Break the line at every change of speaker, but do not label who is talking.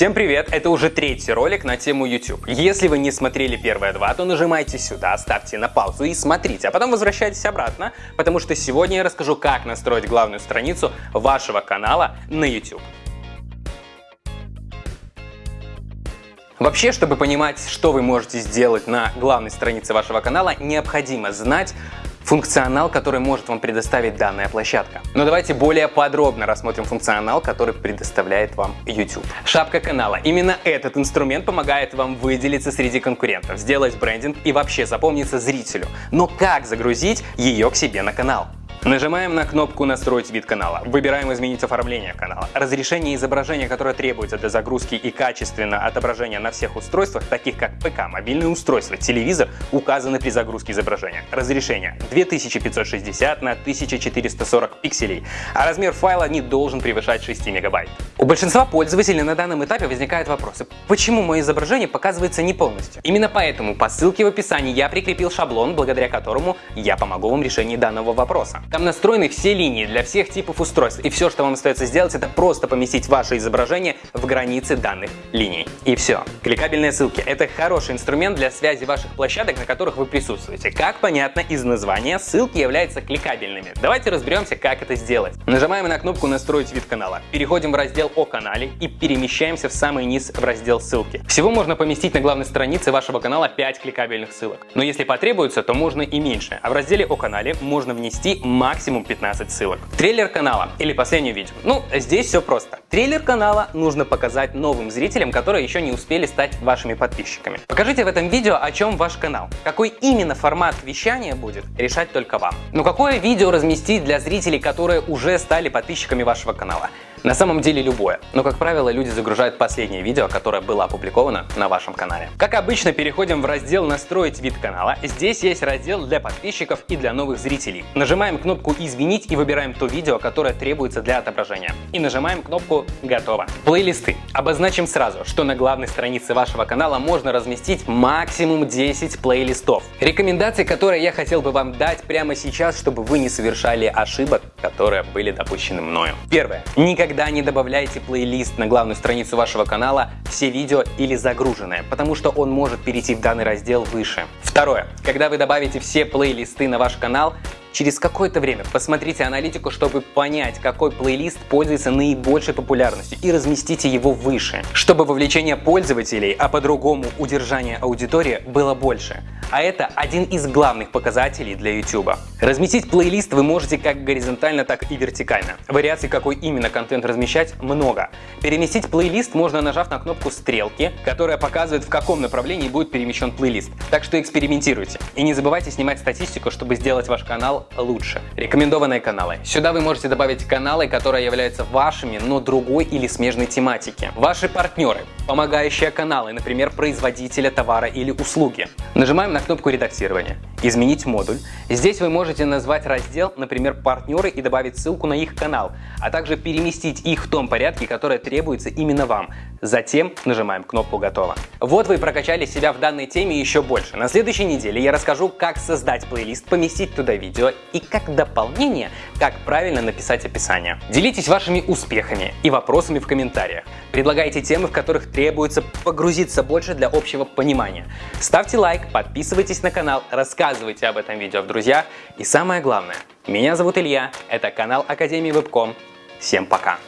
Всем привет! Это уже третий ролик на тему YouTube. Если вы не смотрели первые два, то нажимайте сюда, ставьте на паузу и смотрите, а потом возвращайтесь обратно, потому что сегодня я расскажу, как настроить главную страницу вашего канала на YouTube. Вообще, чтобы понимать, что вы можете сделать на главной странице вашего канала, необходимо знать функционал, который может вам предоставить данная площадка. Но давайте более подробно рассмотрим функционал, который предоставляет вам YouTube. Шапка канала. Именно этот инструмент помогает вам выделиться среди конкурентов, сделать брендинг и вообще запомниться зрителю. Но как загрузить ее к себе на канал? Нажимаем на кнопку «Настроить вид канала». Выбираем «Изменить оформление канала». Разрешение изображения, которое требуется для загрузки и качественно отображения на всех устройствах, таких как ПК, мобильное устройство, телевизор, указаны при загрузке изображения. Разрешение 2560 на 1440 пикселей, а размер файла не должен превышать 6 мегабайт. У большинства пользователей на данном этапе возникают вопросы, почему мое изображение показывается не полностью. Именно поэтому по ссылке в описании я прикрепил шаблон, благодаря которому я помогу вам в решении данного вопроса. Там настроены все линии для всех типов устройств, и все, что вам остается сделать, это просто поместить ваше изображение в границы данных линий. И все. Кликабельные ссылки – это хороший инструмент для связи ваших площадок, на которых вы присутствуете. Как понятно из названия, ссылки являются кликабельными. Давайте разберемся, как это сделать. Нажимаем на кнопку «Настроить вид канала», переходим в раздел «О канале» и перемещаемся в самый низ в раздел «Ссылки». Всего можно поместить на главной странице вашего канала 5 кликабельных ссылок. Но если потребуется, то можно и меньше. А в разделе «О канале» можно внести максимум 15 ссылок. Трейлер канала или последнее видео. Ну, здесь все просто. Трейлер канала нужно показать новым зрителям, которые еще не успели стать вашими подписчиками. Покажите в этом видео, о чем ваш канал. Какой именно формат вещания будет, решать только вам. Но какое видео разместить для зрителей, которые уже стали подписчиками вашего канала? На самом деле любое, но как правило люди загружают последнее видео, которое было опубликовано на вашем канале. Как обычно переходим в раздел «Настроить вид канала». Здесь есть раздел для подписчиков и для новых зрителей. Нажимаем кнопку «Изменить» и выбираем то видео, которое требуется для отображения. И нажимаем кнопку «Готово». Плейлисты. Обозначим сразу, что на главной странице вашего канала можно разместить максимум 10 плейлистов. Рекомендации, которые я хотел бы вам дать прямо сейчас, чтобы вы не совершали ошибок, которые были допущены мною. Первое. Никогда Никогда не добавляйте плейлист на главную страницу вашего канала «Все видео» или «Загруженное», потому что он может перейти в данный раздел выше. Второе. Когда вы добавите все плейлисты на ваш канал, Через какое-то время посмотрите аналитику, чтобы понять, какой плейлист пользуется наибольшей популярностью и разместите его выше, чтобы вовлечение пользователей, а по-другому удержание аудитории было больше. А это один из главных показателей для YouTube. Разместить плейлист вы можете как горизонтально, так и вертикально. Вариаций, какой именно контент размещать, много. Переместить плейлист можно нажав на кнопку стрелки, которая показывает в каком направлении будет перемещен плейлист. Так что экспериментируйте. И не забывайте снимать статистику, чтобы сделать ваш канал лучше. Рекомендованные каналы. Сюда вы можете добавить каналы, которые являются вашими, но другой или смежной тематики. Ваши партнеры, помогающие каналы, например, производителя товара или услуги. Нажимаем на кнопку редактирования. Изменить модуль. Здесь вы можете назвать раздел, например, партнеры и добавить ссылку на их канал, а также переместить их в том порядке, который требуется именно вам. Затем нажимаем кнопку «Готово». Вот вы прокачали себя в данной теме еще больше. На следующей неделе я расскажу, как создать плейлист, поместить туда видео и как дополнение, как правильно написать описание. Делитесь вашими успехами и вопросами в комментариях. Предлагайте темы, в которых требуется погрузиться больше для общего понимания. Ставьте лайк, подписывайтесь на канал, рассказывайте об этом видео в друзьях и самое главное, меня зовут Илья, это канал Академии Вебком. Всем пока!